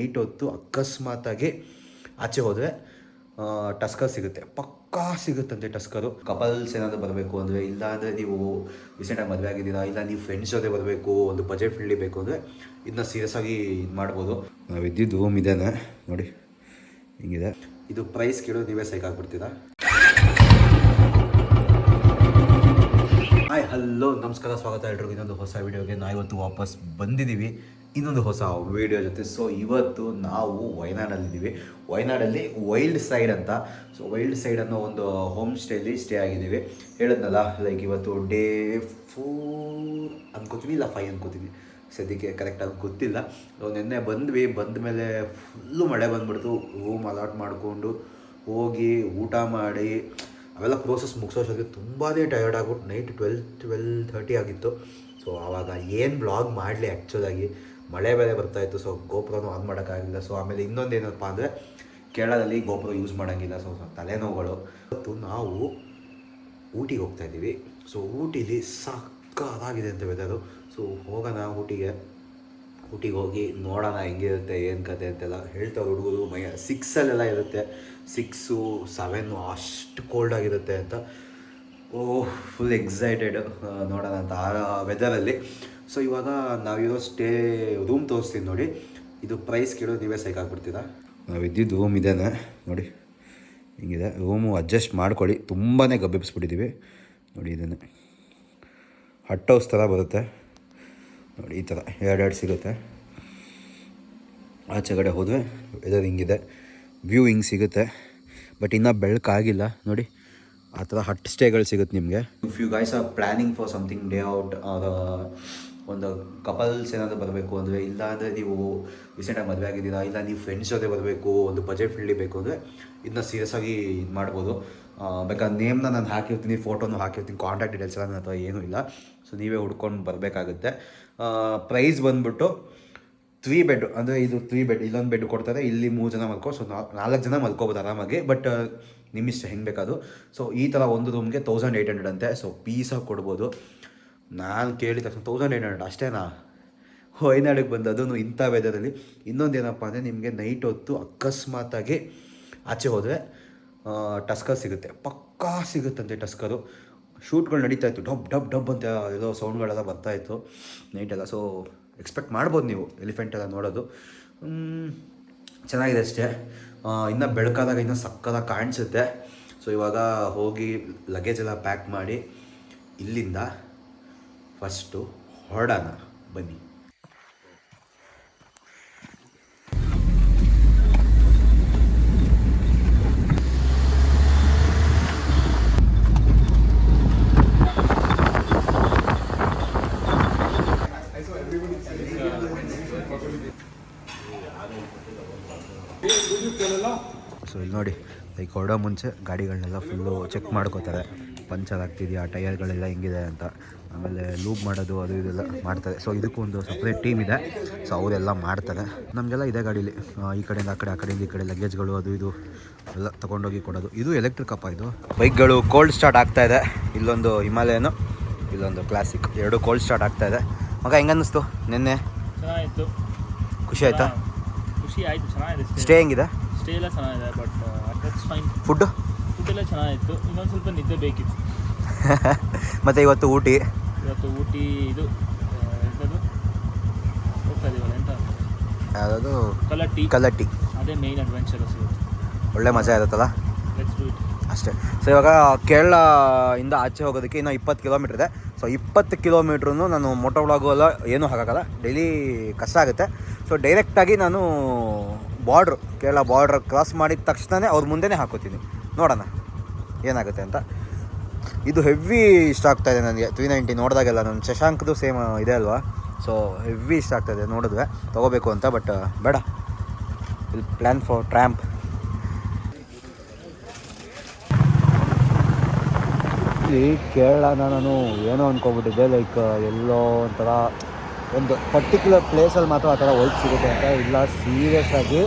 Night ಹೊತ್ತು ಅಕಸ್ಮಾತಾಗಿ ಆಚೆ ಹೋದರೆ ಟಸ್ಕರ್ ಸಿಗುತ್ತೆ. ಪಕ್ಕಾ ಸಿಗುತ್ತಂತೆ ಟಸ್ಕರು. ಕಪಲ್ಸ್ ಏನಾದರೂ ಬರಬೇಕು ಅಂದರೆ ಇಲ್ಲ ಅಂದರೆ ನೀವು ರೀಸೆಂಟಾಗಿ ಮದುವೆ ಆಗಿದ್ದೀರಾ, ಇಲ್ಲ ನೀವು ಫ್ರೆಂಡ್ಸ್ ಜೊತೆ ಬರಬೇಕು, ಒಂದು ಬಜೆಟ್ ಫ್ರೆಂಡ್ಲಿ ಬೇಕು ಅಂದರೆ ಇದನ್ನ ಸೀರಿಯಸ್ ಆಗಿ ಇದು ಮಾಡ್ಬೋದು. ನಾವು ಇದ್ದಿದ್ದು ರೂಮ್ ಇದೇನೆ, ನೋಡಿ, ಹಿಂಗಿದೆ. ಇದು ಪ್ರೈಸ್ ಕೇಳೋದು ನೀವೇ ಸೈಕ್ ಆಗ್ಬಿಡ್ತೀರಾ? ಹಾಯ್ ಹಲೋ ನಮಸ್ಕಾರ, ಸ್ವಾಗತ ಎಲ್ರಿಗೂ. ಇನ್ನೊಂದು ಹೊಸ ವೀಡಿಯೋಗೆ ನಾವು ಇವತ್ತು ವಾಪಸ್ ಬಂದಿದ್ದೀವಿ. ಇನ್ನೊಂದು ಹೊಸ ವಿಡಿಯೋ ಜೊತೆ. ಸೊ ಇವತ್ತು ನಾವು ವಯನಾಡಲ್ಲಿದ್ದೀವಿ ವಯನಾಡಲ್ಲಿ ವೈಲ್ಡ್ ಸೈಡ್ ಅಂತ. ಸೊ ವೈಲ್ಡ್ ಸೈಡ್ ಅನ್ನೋ ಒಂದು ಹೋಮ್ ಸ್ಟೇಲಿ ಸ್ಟೇ ಆಗಿದ್ದೀವಿ. ಹೇಳಿದ್ನಲ್ಲ ಲೈಕ್ ಇವತ್ತು ಡೇ ಫೋರ್ ಅನ್ಕೋತೀವಿ, ಇಲ್ಲ ಫೈವ್ ಅನ್ಕೋತೀವಿ. ಸದ್ಯಕ್ಕೆ ಕರೆಕ್ಟಾಗಿ ಗೊತ್ತಿಲ್ಲ. ನಿನ್ನೆ ಬಂದ್ವಿ, ಬಂದ ಮೇಲೆ ಫುಲ್ಲು ಮಳೆ ಬಂದ್ಬಿಡ್ತು. ರೂಮ್ ಅಲಾಟ್ ಮಾಡಿಕೊಂಡು ಹೋಗಿ ಊಟ ಮಾಡಿ, ಅವೆಲ್ಲ ಪ್ರೋಸೆಸ್ ಮುಗಿಸೋಷ್ಟೊತ್ತಿಗೆ ತುಂಬಾ ಟಯರ್ಡ್ ಆಗ್ಬಿಟ್ಟು ನೈಟ್ ಟ್ವೆಲ್ ಟ್ವೆಲ್ ಥರ್ಟಿ ಆಗಿತ್ತು. ಸೊ ಆವಾಗ ಏನು ಬ್ಲಾಗ್ ಮಾಡಲಿ ಆ್ಯಕ್ಚುಲಾಗಿ ಮಳೆ ಬೇರೆ ಬರ್ತಾಯಿತ್ತು ಸೊ ಗೋಪುರನೂ ಆನ್ ಮಾಡೋಕ್ಕಾಗಲಿಲ್ಲ. ಸೊ ಆಮೇಲೆ ಇನ್ನೊಂದು ಏನಪ್ಪ ಅಂದರೆ, ಕೇರಳದಲ್ಲಿ ಗೋಪುರ ಯೂಸ್ ಮಾಡೋಂಗಿಲ್ಲ ಸೊ ತಲೆನೋವುಗಳು. ಮತ್ತು ನಾವು ಊಟಿಗೆ ಹೋಗ್ತಾ ಇದ್ದೀವಿ. ಸೊ ಊಟಿಲಿ ಸಕ್ಕತ್ತಾಗಿದೆ ಅಂತ ವೆದರು ಸೊ ಹೋಗೋಣ ಊಟಿಗೆ. ಊಟಿಗೆ ಹೋಗಿ ನೋಡೋಣ ಹೆಂಗಿರುತ್ತೆ, ಏನು ಕತೆ ಅಂತೆಲ್ಲ ಹೇಳ್ತಾ ಹುಡುಗರು ಮೈ ಸಿಕ್ಸಲ್ಲೆಲ್ಲ ಇರುತ್ತೆ. ಸಿಕ್ಸು ಸೆವೆನ್ನು ಅಷ್ಟು ಕೋಲ್ಡ್ ಆಗಿರುತ್ತೆ ಅಂತ. ಓ ಫುಲ್ ಎಕ್ಸೈಟೆಡ್ ನೋಡೋಣ ಅಂತ. ಆ ವೆದರಲ್ಲಿ ಸೊ ಇವಾಗ ನಾವಿರೋ ಸ್ಟೇ ರೂಮ್ ತೋರಿಸ್ತೀನಿ ನೋಡಿ. ಇದು ಪ್ರೈಸ್ ಕೇಳೋದು ನೀವೇ ಸೈಕ್ ಆಗ್ಬಿಡ್ತೀರಾ? ನಾವು ಇದ್ದಿದ್ದು ರೂಮ್ ಇದೇನೆ ನೋಡಿ. ಹಿಂಗಿದೆ. ರೂಮು ಅಡ್ಜಸ್ಟ್ ಮಾಡ್ಕೊಳ್ಳಿ. ತುಂಬಾ ಗಬ್ಬಿಸ್ಬಿಟ್ಟಿದ್ದೀವಿ ನೋಡಿ ಇದನ್ನು ಹಟ್ ಹೌಸ್ ಥರ ಬರುತ್ತೆ. ನೋಡಿ ಈ ಥರ. ಎರಡೆರಡು ಸಿಗುತ್ತೆ. ಆಚೆ ಕಡೆ ಹೋದರೆ ವೆದರ್ ಹಿಂಗಿದೆ. ವ್ಯೂ ಹಿಂಗೆ ಸಿಗುತ್ತೆ. ಬಟ್ ಇನ್ನೂ ಬೆಳಕಾಗಿಲ್ಲ ನೋಡಿ ಆ ಥರ ಹಟ್ ಸ್ಟೇಗಳು ಸಿಗುತ್ತೆ ನಿಮಗೆ. If you guys are planning for something day out ಒಂದು ಕಪಲ್ಸ್ ಏನಾದರೂ ಬರಬೇಕು ಅಂದರೆ ಇಲ್ಲ ಅಂದರೆ ನೀವು ರೀಸೆಂಟಾಗಿ ಮದುವೆ ಆಗಿದ್ದೀರಾ, ಇಲ್ಲ ನೀವು ಫ್ರೆಂಡ್ಸ್ ಜೊತೆ ಬರಬೇಕು, ಒಂದು ಬಜೆಟ್ ಫ್ರೆಂಡ್ಲಿ ಬೇಕು ಅಂದರೆ ಇದನ್ನ ಸೀರಿಯಸ್ ಆಗಿ ಇದು ಮಾಡ್ಬೋದು. ಬೇಕಾದ್ರೆ ನೇಮ್ನ ನಾನು ಹಾಕಿರ್ತೀನಿ ಫೋಟೋನು ಹಾಕಿರ್ತೀನಿ ಕಾಂಟ್ಯಾಕ್ಟ್ ಡೀಟೇಲ್ಸ್ ಎಲ್ಲ ನನ್ನ ಹತ್ರ ಏನೂ ಇಲ್ಲ. ಸೊ ನೀವೇ ಹುಡ್ಕೊಂಡು ಬರಬೇಕಾಗುತ್ತೆ. ಪ್ರೈಸ್ ಬಂದ್ಬಿಟ್ಟು ತ್ರೀ ಬೆಡ್ ಅಂದರೆ ಇದು ತ್ರೀ ಬೆಡ್ ಇಲ್ಲೊಂದು ಬೆಡ್ ಕೊಡ್ತಾರೆ, ಇಲ್ಲಿ ಮೂರು ಜನ ಮಲ್ಕೋ ಸೊ ನಾಲ್ಕು ಜನ ಮಲ್ಕೋಬೋದು ಆರಾಮಾಗಿ ಬಟ್ ನಿಮ್ಮಿಷ್ಟ ಹೆಂಗೆ ಬೇಕಾದ್ರು. ಸೊ ಈ ಥರ ಒಂದು ರೂಮ್ಗೆ ತೌಸಂಡ್ ಏಯ್ಟ್ ಹಂಡ್ರೆಡ್ ಅಂತೆ ಸೊ ಪೀಸಾಗಿ ಕೊಡ್ಬೋದು. ನಾನು ಕೇಳಿದ ತಕ್ಷಣ ತೌಸಂಡ್ ಏಯ್ಟ್ ಹಂಡ್ರೆಡ್ ಅಷ್ಟೇನಾ? ಹೊಯ್ನಾಡಿಗೆ ಬಂದು ಅದನ್ನು ಇಂಥ ವೆದರಲ್ಲಿ ಇನ್ನೊಂದು ಏನಪ್ಪ ಅಂದರೆ ನಿಮಗೆ ನೈಟ್ ಹೊತ್ತು ಅಕಸ್ಮಾತಾಗಿ ಆಚೆ ಹೋದರೆ ಟಸ್ಕರ್ ಸಿಗುತ್ತೆ. ಪಕ್ಕಾ ಸಿಗುತ್ತಂತೆ ಟಸ್ಕರು. ಶೂಟ್ಗಳು ನಡೀತಾ ಇತ್ತು. ಡಬ್ ಡಬ್ ಡಬ್ ಅಂತ ಏನೋ ಸೌಂಡ್ಗಳೆಲ್ಲ ಬರ್ತಾಯಿತ್ತು ನೈಟೆಲ್ಲ ಸೊ ಎಕ್ಸ್ಪೆಕ್ಟ್ ಮಾಡ್ಬೋದು ನೀವು ಎಲಿಫೆಂಟ್ ಎಲ್ಲ ನೋಡೋದು. ಚೆನ್ನಾಗಿದೆ ಅಷ್ಟೇ. ಇನ್ನು ಬೆಳಕಾದಾಗ ಇನ್ನೂ ಸಕ್ಕದಾಗ ಕಾಣಿಸುತ್ತೆ. ಸೊ ಇವಾಗ ಹೋಗಿ ಲಗೇಜ್ ಎಲ್ಲ ಪ್ಯಾಕ್ ಮಾಡಿ ಇಲ್ಲಿಂದ ಫಸ್ಟು ಹೊರಡೋಣ ಬನ್ನಿ. ಸೊ ಇಲ್ಲಿ ನೋಡಿ ಲೈಕ್ ಹೊರಡೋ ಮುಂಚೆ ಗಾಡಿಗಳನ್ನೆಲ್ಲ ಫುಲ್ಲು ಚೆಕ್ ಮಾಡ್ಕೋತಾರೆ. ಪಂಚರ್ ಆಗ್ತಿದೆಯಾ? ಟಯರ್ಗಳೆಲ್ಲ ಹೆಂಗಿದೆ ಅಂತ. ಆಮೇಲೆ ಲೂಪ್ ಮಾಡೋದು ಅದು ಇದೆಲ್ಲ ಮಾಡ್ತಾರೆ. ಸೊ ಇದಕ್ಕೂ ಒಂದು ಸಪ್ರೇಟ್ ಟೀಮ್ ಇದೆ. ಸೊ ಅವರೆಲ್ಲ ಮಾಡ್ತಾರೆ. ನಮಗೆಲ್ಲ ಇದೆ ಗಾಡೀಲಿ. ಈ ಕಡೆಯಿಂದ ಆ ಕಡೆ ಆ ಕಡೆಯಿಂದ ಈ ಕಡೆ ಲಗೇಜ್ಗಳು ಅದು ಇದು ಎಲ್ಲ ತೊಗೊಂಡೋಗಿ ಕೊಡೋದು. ಇದು ಎಲೆಕ್ಟ್ರಿಕ್ ಅಪ್ಪ ಇದು. ಬೈಕ್ಗಳು ಕೋಲ್ಡ್ ಸ್ಟಾರ್ಟ್ ಆಗ್ತಾ ಇದೆ. ಇಲ್ಲೊಂದು ಹಿಮಾಲಯನು ಇಲ್ಲೊಂದು ಕ್ಲಾಸಿಕ್ ಎರಡು ಕೋಲ್ಡ್ ಸ್ಟಾರ್ಟ್ ಆಗ್ತಾ ಇದೆ. ಮಗ ಹೆಂಗನ್ನಿಸ್ತು ನಿನ್ನೆ? ಚೆನ್ನಾಗಿತ್ತು. ಖುಷಿ ಆಯ್ತಾ? ಖುಷಿ ಆಯಿತು ಚೆನ್ನಾಗಿದೆ ಸ್ಟೇ ಹೆಂಗಿದೆ? ಸ್ಟೇ ಎಲ್ಲ ಚೆನ್ನಾಗಿದೆ ಬಟ್ ಫುಡ್ಡು ಫುಡ್ ಎಲ್ಲ ಚೆನ್ನಾಗಿತ್ತು. ಇನ್ನೊಂದು ಸ್ವಲ್ಪ ನಿದ್ದೆ ಬೇಕಿತ್ತು. ಮತ್ತು ಇವತ್ತು ಊಟಿ? ಇವತ್ತು ಊಟಿ ಇದು ಎಂಥದ್ದು ಹೋಗ್ತಾ ಇದೀವಲ್ಲ ಎಂತ? ಕಲ್ಲಟ್ಟಿ ಅದೇ ಮೇಯ್ನ್ ಅಡ್ವೆಂಚರ್ ಒಳ್ಳೆ ಮಜಾ ಇರುತ್ತಲ್ಲ? ಲೆಟ್ಸ್ ಡೂ ಇಟ್ ಅಷ್ಟೇ. ಸೊ ಇವಾಗ ಕೇರಳ ಇಂದ ಆಚೆ ಹೋಗೋದಕ್ಕೆ ಇನ್ನೂ ಇಪ್ಪತ್ತು ಕಿಲೋಮೀಟ್ರ್ ಇದೆ. ಸೊ ಇಪ್ಪತ್ತು ಕಿಲೋಮೀಟ್ರೂ ನಾನು ಮೋಟೋ ವ್ಲಾಗು ಎಲ್ಲ ಏನೂ ಹಾಕೋಕ್ಕಲ್ಲ ಡೈಲಿ ಕಷ್ಟ ಆಗುತ್ತೆ. ಸೊ ಡೈರೆಕ್ಟಾಗಿ ನಾನು ಬಾರ್ಡ್ರು ಕೇರಳ ಬಾರ್ಡ್ರ್ ಕ್ರಾಸ್ ಮಾಡಿದ ತಕ್ಷಣವೇ ಅವ್ರ ಮುಂದೆನೇ ಹಾಕೋತೀನಿ. ನೋಡೋಣ. ಏನಾಗುತ್ತೆ ಅಂತ. ಇದು ಹೆವಿ ಇಷ್ಟ ಇದೆ ನನಗೆ. ತ್ರೀ ನೈಂಟಿ ನೋಡಿದಾಗೆಲ್ಲ ನನ್ನ ಶಶಾಂಕ್ದು ಸೇಮ್ ಇದೆ ಅಲ್ವಾ? ಸೊ ಹೆವಿ ಇಷ್ಟ ಆಗ್ತಾಯಿದೆ ನೋಡಿದ್ವಿ ತೊಗೋಬೇಕು ಅಂತ ಬಟ್ ಬೇಡ. ಇಲ್ಲಿ ಪ್ಲ್ಯಾನ್ ಫಾರ್ ಟ್ರ್ಯಾಂಪ್ ಈ ಕೇರಳನ ನಾನು ಏನೋ ಅಂದ್ಕೊಬಿಟ್ಟಿದ್ದೆ ಲೈಕ್ ಎಲ್ಲೋ ಒಂಥರ ಒಂದು ಪರ್ಟಿಕ್ಯುಲರ್ ಪ್ಲೇಸಲ್ಲಿ ಮಾತ್ರ ಆ ಥರ ವೈಟ್ ಸಿಗುತ್ತೆ ಅಂತ. ಇಲ್ಲ ಸೀರಿಯಸ್ ಆಗಿ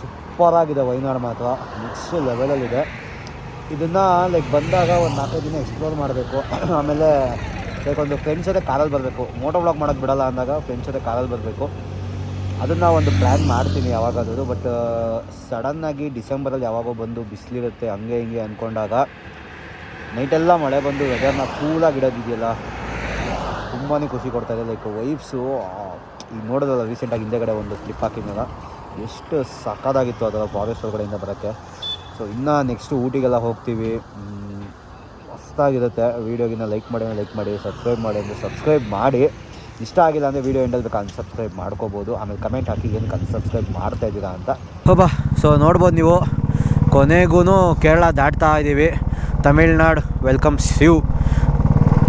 ಸೂಪರಾಗಿದೆ ವೈನಾಡ್ ಮಾತ್ರ. ನೆಕ್ಸ್ಟ್ ಲೆವೆಲಲ್ಲಿದೆ ಇದನ್ನು ಲೈಕ್ ಬಂದಾಗ ಒಂದು ನಾಲ್ಕೈದು ದಿನ ಎಕ್ಸ್ಪ್ಲೋರ್ ಮಾಡಬೇಕು. ಆಮೇಲೆ ಲೈಕ್ ಒಂದು ಫ್ರೆಂಡ್ಸ್ ಜೊತೆ ಕಾಲಲ್ಲಿ ಬರಬೇಕು. ಮೋಟೋ ಬ್ಲಾಕ್ ಮಾಡೋದು ಬಿಡಲ್ಲ ಅಂದಾಗ ಫ್ರೆಂಡ್ಸ್ ಜೊತೆ ಕಾಲಲ್ಲಿ ಬರಬೇಕು. ಅದನ್ನು ಒಂದು ಪ್ಲ್ಯಾನ್ ಮಾಡ್ತೀನಿ ಯಾವಾಗಾದರೂ ಬಟ್ ಸಡನ್ನಾಗಿ ಡಿಸೆಂಬರಲ್ಲಿ ಯಾವಾಗೋ ಬಂದು ಬಿಸಿಲಿರುತ್ತೆ, ಹಂಗೆ ಹಿಂಗೆ ಅಂದ್ಕೊಂಡಾಗ ನೈಟೆಲ್ಲ ಮಳೆ ಬಂದು ವೆದರ್ನ ಕೂಲಾಗಿ ಇಡೋದಿದೆಯಲ್ಲ ತುಂಬಾ ಖುಷಿ ಕೊಡ್ತಾಯಿದೆ ಲೈಕ್ ವೈಫ್ಸು ಈಗ ನೋಡೋದಲ್ಲ ರೀಸೆಂಟಾಗಿ ಹಿಂದೆಗಡೆ ಒಂದು ಸ್ಲಿಪ್ ಹಾಕಿದ್ನಲ್ಲ, ಎಷ್ಟು ಸಕ್ಕದಾಗಿತ್ತು ಅದರ ಫಾರೆಸ್ಟ್ ಒಳಗಡೆಯಿಂದ ಬರೋಕ್ಕೆ. ಸೊ ಇನ್ನು ನೆಕ್ಸ್ಟು ಊಟಿಗೆಲ್ಲ ಹೋಗ್ತೀವಿ. ಮಸ್ತಾಗಿರುತ್ತೆ. ವೀಡಿಯೋಗಿನ ಲೈಕ್ ಮಾಡಿ ಲೈಕ್ ಮಾಡಿ ಸಬ್ಸ್ಕ್ರೈಬ್ ಮಾಡಿ ಅಂದರೆ ಸಬ್ಸ್ಕ್ರೈಬ್ ಮಾಡಿ. ಇಷ್ಟ ಆಗಿಲ್ಲ ಅಂದರೆ ವೀಡಿಯೋ ಎಂಡಲ್ಲಿ ಬೇಕು ಅನ್ಸಬ್ಸ್ಕ್ರೈಬ್ ಮಾಡ್ಕೋಬೋದು. ಆಮೇಲೆ ಕಮೆಂಟ್ ಹಾಕಿ ಏನಕ್ಕೆ ಅನ್ಸಬ್ಸ್ಕ್ರೈಬ್ ಮಾಡ್ತಾ ಇದ್ದೀರಾ ಅಂತ. ಹೋಬಾ ಸೊ ನೋಡ್ಬೋದು ನೀವು. ಕೊನೆಗೂ ಕೇರಳ ದಾಟ್ತಾ ಇದ್ದೀವಿ. ತಮಿಳ್ನಾಡು ವೆಲ್ಕಮ್ ಶಿವ್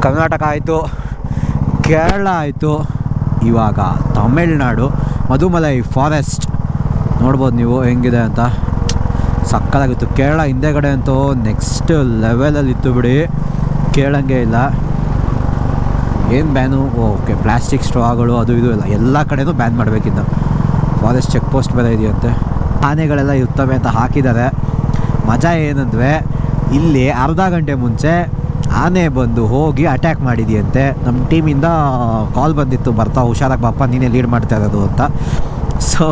ಕರ್ನಾಟಕ ಆಯಿತು. ಕೇರಳ ಆಯಿತು. ಇವಾಗ ತಮಿಳ್ನಾಡು. ಮಧುಮಲೈ ಫಾರೆಸ್ಟ್ ನೋಡ್ಬೋದು ನೀವು ಹೆಂಗಿದೆ ಅಂತ. ಸಕ್ಕತ್ತಾಗಿತ್ತು. ಕೇರಳ ಹಿಂದೆಗಡೆ ಅಂತೂ ನೆಕ್ಸ್ಟ್ ಲೆವೆಲಲ್ಲಿ ಇತ್ತು ಬಿಡಿ. ಕೇಳಂಗೆ ಇಲ್ಲ. ಏನು ಬ್ಯಾನು? ಓಕೆ. ಪ್ಲಾಸ್ಟಿಕ್ ಸ್ಟ್ರಾಗಳು ಅದು ಇದು ಇಲ್ಲ ಎಲ್ಲ ಕಡೆನೂ ಬ್ಯಾನ್ ಮಾಡಬೇಕಿನ್ನು. ಫಾರೆಸ್ಟ್ ಚೆಕ್ ಪೋಸ್ಟ್ ಬೇರೆ ಇದೆಯಂತೆ. ಆನೆಗಳೆಲ್ಲ ಇರ್ತವೆ ಅಂತ ಹಾಕಿದ್ದಾರೆ. ಮಜಾ ಏನಂದರೆ, ಇಲ್ಲಿ ಅರ್ಧ ಗಂಟೆ ಮುಂಚೆ ಆನೆ ಬಂದು ಹೋಗಿ ಅಟ್ಯಾಕ್ ಮಾಡಿದೆಯಂತೆ. ನಮ್ಮ ಟೀಮಿಂದ ಕಾಲ್ ಬಂದಿತ್ತು. ಬರ್ತಾ, ಹುಷಾರಾಗಿ ಬಾಪ ನೀನೇ ಲೀಡ್ ಮಾಡ್ತಾ ಇರೋದು ಅಂತ. ಸೊ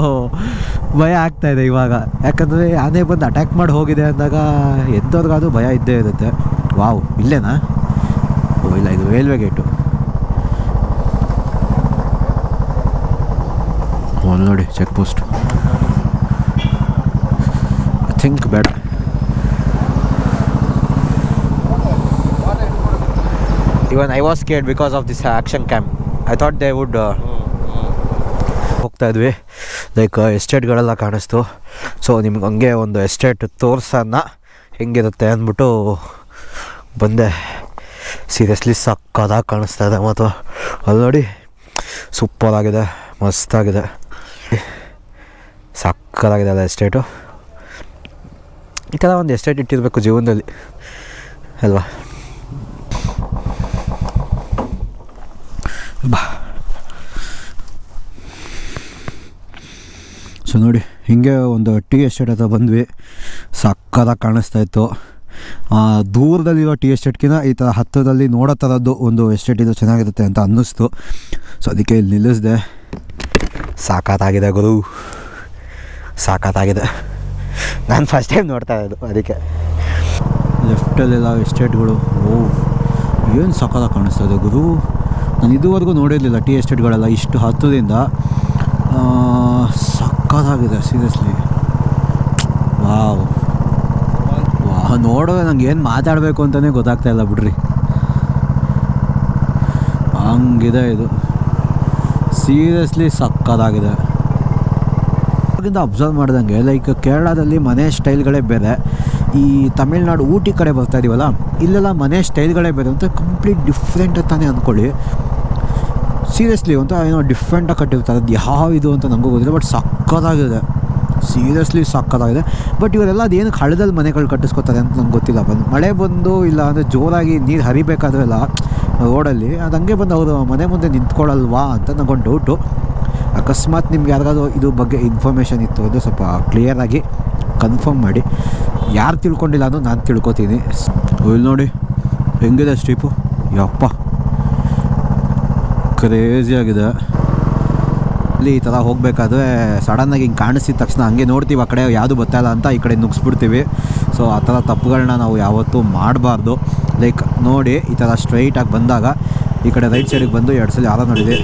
ಭಯ ಆಗ್ತಾ ಇದೆ ಇವಾಗ. ಯಾಕಂದರೆ ಆನೆ ಬಂದು ಅಟ್ಯಾಕ್ ಮಾಡಿ ಹೋಗಿದೆ ಅಂದಾಗ ಎಂಥವ್ರಿಗಾದ್ರೂ ಭಯ ಇದ್ದೇ ಇರುತ್ತೆ. ವಾವ್ ಇಲ್ಲೇನಾ? ಓ ಇಲ್ಲ ಇದು ರೈಲ್ವೆ ಗೇಟು ಓ ನೋಡಿ ಚೆಕ್ ಪೋಸ್ಟ್ ಐ ಥಿಂಕ್ ಬೇಡ even I was scared because of this action camp I thought they would ಹೋಗ್ತಾ ಇದ್ವಿ. ಲೈಕ್ ಎಸ್ಟೇಟ್ಗಳೆಲ್ಲ ಕಾಣಿಸ್ತು. ಸೊ ನಿಮ್ಗೆ ಹಂಗೆ ಒಂದು ಎಸ್ಟೇಟ್ ತೋರ್ಸೋಣ. ಹೆಂಗಿರುತ್ತೆ ಅಂದ್ಬಿಟ್ಟು ಬಂದೆ. ಸೀರಿಯಸ್ಲಿ ಸಕ್ಕದಾಗಿ ಕಾಣಿಸ್ತಾ ಇದೆ ಮತ್ತು ಅಲ್ಲಿ ನೋಡಿ ಸೂಪರ್ ಆಗಿದೆ ಮಸ್ತಾಗಿದೆ. ಸಕ್ಕದಾಗಿದೆ ಅಲ್ಲ ಎಸ್ಟೇಟು ಈ ಥರ ಒಂದು ಎಸ್ಟೇಟ್ ಇಟ್ಟಿರಬೇಕು ಜೀವನದಲ್ಲಿ. ಅಲ್ವಾ? ಬಾ. ಸೊ ನೋಡಿ. ಹಿಂಗೆ ಒಂದು ಟಿ ಎಸ್ಟೇಟ್ ಹತ್ರ ಬಂದ್ವಿ. ಸಕ್ಕದಾಗಿ ಕಾಣಿಸ್ತಾ ಇತ್ತು. ದೂರದಲ್ಲಿರೋ ಟಿ ಎಸ್ಟೇಟ್ಗಿಂತ ಈ ಥರ ಹತ್ತಿರದಲ್ಲಿ ನೋಡೋ ಥರದ್ದು ಒಂದು ಎಸ್ಟೇಟ್ ಇದು ಚೆನ್ನಾಗಿರುತ್ತೆ ಅಂತ ಅನ್ನಿಸ್ತು. ಸೊ, ಅದಕ್ಕೆ ಇಲ್ಲಿ ನಿಲ್ಲಿಸಿದೆ. ಸಾಕಾತಾಗಿದೆ ಗುರು. ಸಾಕಾತಾಗಿದೆ. ನಾನು ಫಸ್ಟ್ ಟೈಮ್ ನೋಡ್ತಾ ಇರೋದು ಅದಕ್ಕೆ. ಲೆಫ್ಟಲ್ಲೆಲ್ಲ ಎಸ್ಟೇಟ್ಗಳು. ಓ, ಏನು ಸಕ್ಕತ್ತಾಗಿ ಕಾಣಿಸ್ತಾ ಇದೆ ಗುರು. ನಾನು ಇದುವರೆಗೂ ನೋಡಿರಲಿಲ್ಲ ಟಿ ಎಸ್ಟೇಟ್ಗಳೆಲ್ಲ ಇಷ್ಟು ಹತ್ತದಿಂದ ಆ, ಸಕ್ಕತ್ತಾಗಿದೆ ಸೀರಿಯಸ್ಲಿ ವಾವ್ ವಾ ನೋಡೋದು ನಂಗೆ ಏನು ಮಾತಾಡಬೇಕು ಅಂತಲೇ ಗೊತ್ತಾಗ್ತಾ ಇಲ್ಲ ಬಿಡ್ರಿ. ಹಂಗಿದೆ ಇದು. ಸೀರಿಯಸ್ಲಿ ಸಕ್ಕತ್ತಾಗಿದೆ ಅವಾಗಿಂದ ಅಬ್ಸರ್ವ್ ಮಾಡಿದಂಗೆ ಲೈಕ್ ಕೇರಳದಲ್ಲಿ ಮನೆ ಸ್ಟೈಲ್ಗಳೇ ಬೇರೆ. ಈ ತಮಿಳ್ನಾಡು ಊಟಿ ಕಡೆ ಬರ್ತಾ ಇದೀವಲ್ಲ ಇಲ್ಲೆಲ್ಲ ಮನೆ ಸ್ಟೈಲ್ಗಳೇ ಬೇರೆ ಅಂತ ಕಂಪ್ಲೀಟ್ ಡಿಫ್ರೆಂಟ್ ಅಂತಾನೆ ಅಂದ್ಕೊಳ್ಳಿ ಸೀರಿಯಸ್ಲಿ ಅಂತ ಏನೋ ಡಿಫ್ರೆಂಟಾಗಿ ಕಟ್ಟಿರ್ತಾರೆ ಅದು ಯಾವ ಇದು ಅಂತ ನನಗೂ ಗೊತ್ತಿಲ್ಲ ಬಟ್ ಸಕ್ಕತ್ತಾಗಿದೆ. ಸೀರಿಯಸ್ಲಿ ಸಕ್ಕತ್ತಾಗಿದೆ. ಬಟ್ ಇವರೆಲ್ಲ ಅದೇನು ಹಳದಲ್ಲಿ ಮನೆಗಳು ಕಟ್ಟಿಸ್ಕೊತಾರೆ ಅಂತ ನಂಗೆ ಗೊತ್ತಿಲ್ಲ. ಬಂದು ಮಳೆ ಬಂದು ಇಲ್ಲ ಅಂದರೆ ಜೋರಾಗಿ ನೀರು ಹರಿಬೇಕಾದ್ರೆಲ್ಲ ರೋಡಲ್ಲಿ ಅದು ಹಂಗೆ ಬಂದು ಅವರು ಮನೆ ಮುಂದೆ ನಿಂತ್ಕೊಳ್ಳಲ್ವಾ ಅಂತ ನನಗೊಂದು ಡೌಟು ಅಕಸ್ಮಾತ್ ನಿಮ್ಗೆ ಯಾರಿಗಾದ್ರೂ ಇದು ಬಗ್ಗೆ ಇನ್ಫಾರ್ಮೇಷನ್ ಇತ್ತು ಅಂದರೆ ಸ್ವಲ್ಪ ಕ್ಲಿಯರಾಗಿ ಕನ್ಫರ್ಮ್ ಮಾಡಿ. ಯಾರು ತಿಳ್ಕೊಂಡಿಲ್ಲ ಅನ್ನೋ ನಾನು ತಿಳ್ಕೊತೀನಿ. ಇಲ್ಲಿ ನೋಡಿ ಹೆಂಗಿದೆ ಸ್ಟ್ರೀಪು ಯಪ್ಪ. ಕ್ರೇಜಿ ಆಗಿದೆ. ಅಲ್ಲಿ ಈ ಥರ ಹೋಗಬೇಕಾದ್ರೆ ಸಡನ್ನಾಗಿ ಹಿಂಗೆ ಕಾಣಿಸಿದ ತಕ್ಷಣ ಹಂಗೆ ನೋಡ್ತೀವಿ, ಆ ಕಡೆ ಯಾವುದು ಗೊತ್ತಾಯಿಲ್ಲ ಅಂತ ಈ ಕಡೆ ನುಗ್ಸ್ಬಿಡ್ತೀವಿ. ಸೊ ಆ ಥರ ತಪ್ಪುಗಳನ್ನ ನಾವು ಯಾವತ್ತೂ ಮಾಡಬಾರ್ದು. ಲೈಕ್ ನೋಡಿ, ಈ ಥರ ಸ್ಟ್ರೈಟಾಗಿ ಬಂದಾಗ ಈ ಕಡೆ ರೈಟ್ ಸೈಡಿಗೆ ಬಂದು ಎರಡು ಸಲ ಯಾರೋ ನೋಡಿದೆ.